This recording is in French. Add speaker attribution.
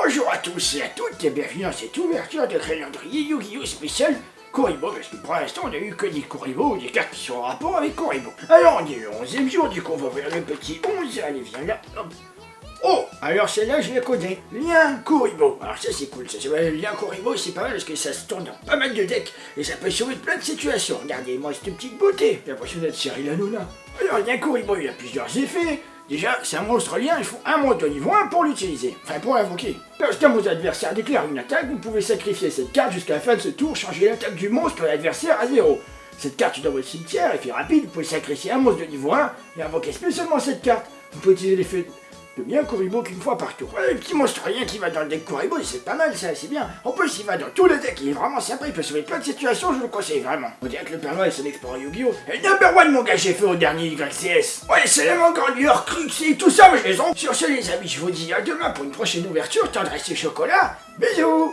Speaker 1: Bonjour à tous et à toutes et bienvenue dans cette ouverture de calendrier Yu-Gi-Oh spécial Koribo, parce que pour l'instant on a eu que des Koribo, des cartes qui sont en rapport avec Koribo. Alors on est le 11 jour, du coup on va ouvrir le petit 11, allez viens là. Oh Alors celle-là je la connais, Lien Koribo. Alors ça c'est cool, ça, c'est vrai, Lien Koribo c'est pas mal parce que ça se tourne dans pas mal de decks et ça peut sauver plein de situations. Regardez-moi cette petite beauté, j'ai l'impression d'être Cyril Hanouna. Alors Lien Koribo il a plusieurs effets, Déjà, c'est un monstre lien, il faut un monstre de niveau 1 pour l'utiliser, enfin pour l'invoquer. Lorsqu'un vos adversaires déclare une attaque, vous pouvez sacrifier cette carte jusqu'à la fin de ce tour, changer l'attaque du monstre de l'adversaire à 0. Cette carte est dans votre cimetière, effet rapide, vous pouvez sacrifier un monstre de niveau 1 et invoquer spécialement cette carte. Vous pouvez utiliser l'effet de bien Kuribo qu'une fois par tour. Ouais, le petit monstre rien qui va dans le deck Kuribo, c'est pas mal ça, c'est bien. En plus, il va dans tous les decks, il est vraiment sympa, il peut sauver plein de situations, je le conseille vraiment. On dirait que le Père Noël c'est l'explorer Yu-Gi-Oh! Et number one, mon gars, j'ai fait au dernier YCS. Ouais, c'est vraiment grandeur, crux et tout ça, mais je les ai. Sur ce, les amis, je vous dis à demain pour une prochaine ouverture, tendresse et chocolat. Bisous!